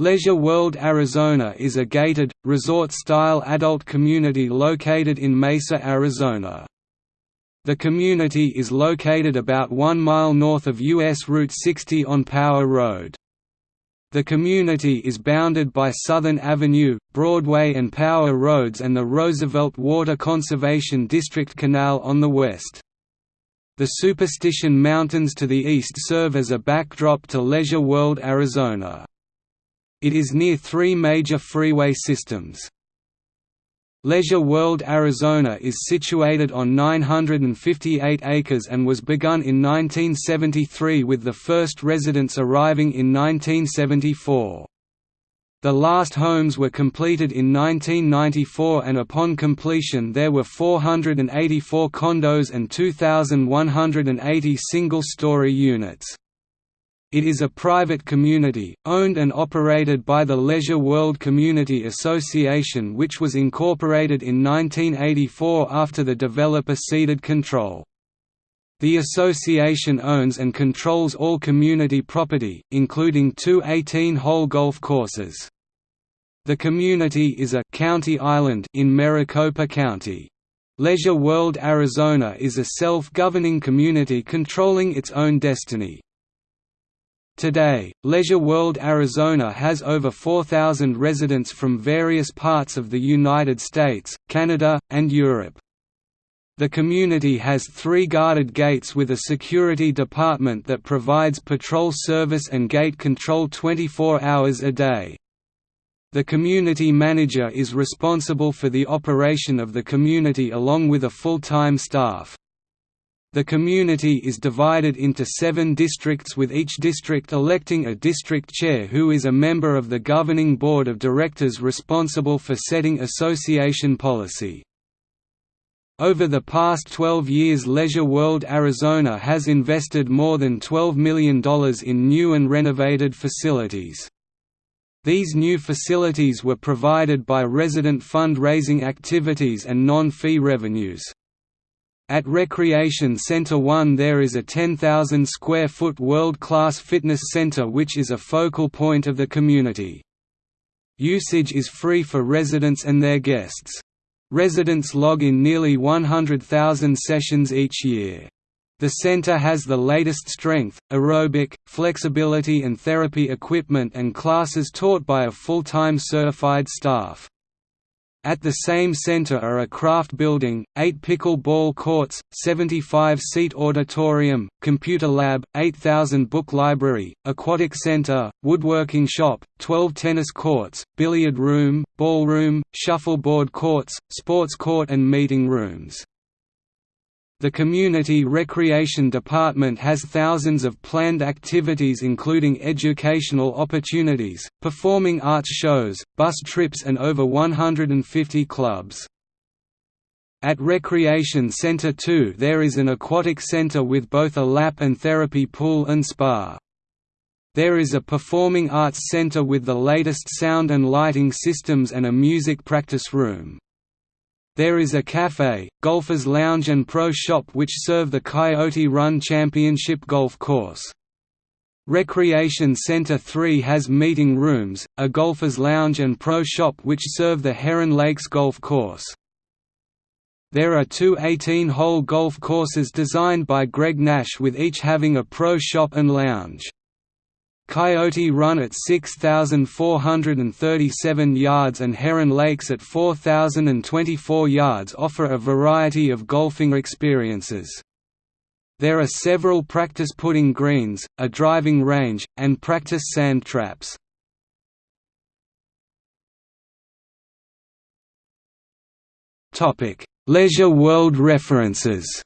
Leisure World Arizona is a gated, resort-style adult community located in Mesa, Arizona. The community is located about one mile north of U.S. Route 60 on Power Road. The community is bounded by Southern Avenue, Broadway and Power Roads and the Roosevelt Water Conservation District Canal on the west. The Superstition Mountains to the east serve as a backdrop to Leisure World Arizona. It is near three major freeway systems. Leisure World Arizona is situated on 958 acres and was begun in 1973 with the first residents arriving in 1974. The last homes were completed in 1994 and upon completion there were 484 condos and 2,180 single-story units. It is a private community, owned and operated by the Leisure World Community Association which was incorporated in 1984 after the developer ceded control. The association owns and controls all community property, including two 18-hole golf courses. The community is a «county island» in Maricopa County. Leisure World Arizona is a self-governing community controlling its own destiny. Today, Leisure World Arizona has over 4,000 residents from various parts of the United States, Canada, and Europe. The community has three guarded gates with a security department that provides patrol service and gate control 24 hours a day. The community manager is responsible for the operation of the community along with a full-time staff. The community is divided into seven districts with each district electing a district chair who is a member of the governing board of directors responsible for setting association policy. Over the past 12 years Leisure World Arizona has invested more than $12 million in new and renovated facilities. These new facilities were provided by resident fundraising activities and non-fee revenues. At Recreation Center 1 there is a 10,000 square foot world-class fitness center which is a focal point of the community. Usage is free for residents and their guests. Residents log in nearly 100,000 sessions each year. The center has the latest strength, aerobic, flexibility and therapy equipment and classes taught by a full-time certified staff. At the same center are a craft building, eight pickle-ball courts, 75-seat auditorium, computer lab, 8,000 book library, aquatic center, woodworking shop, 12 tennis courts, billiard room, ballroom, shuffleboard courts, sports court and meeting rooms. The Community Recreation Department has thousands of planned activities including educational opportunities, performing arts shows, bus trips and over 150 clubs. At Recreation Center 2 there is an aquatic center with both a lap and therapy pool and spa. There is a performing arts center with the latest sound and lighting systems and a music practice room. There is a cafe, golfer's lounge and pro shop which serve the Coyote Run Championship golf course. Recreation Center 3 has meeting rooms, a golfer's lounge and pro shop which serve the Heron Lakes golf course. There are two 18-hole golf courses designed by Greg Nash with each having a pro shop and lounge. Coyote Run at 6,437 yards and Heron Lakes at 4,024 yards offer a variety of golfing experiences. There are several practice putting greens, a driving range, and practice sand traps. Leisure World references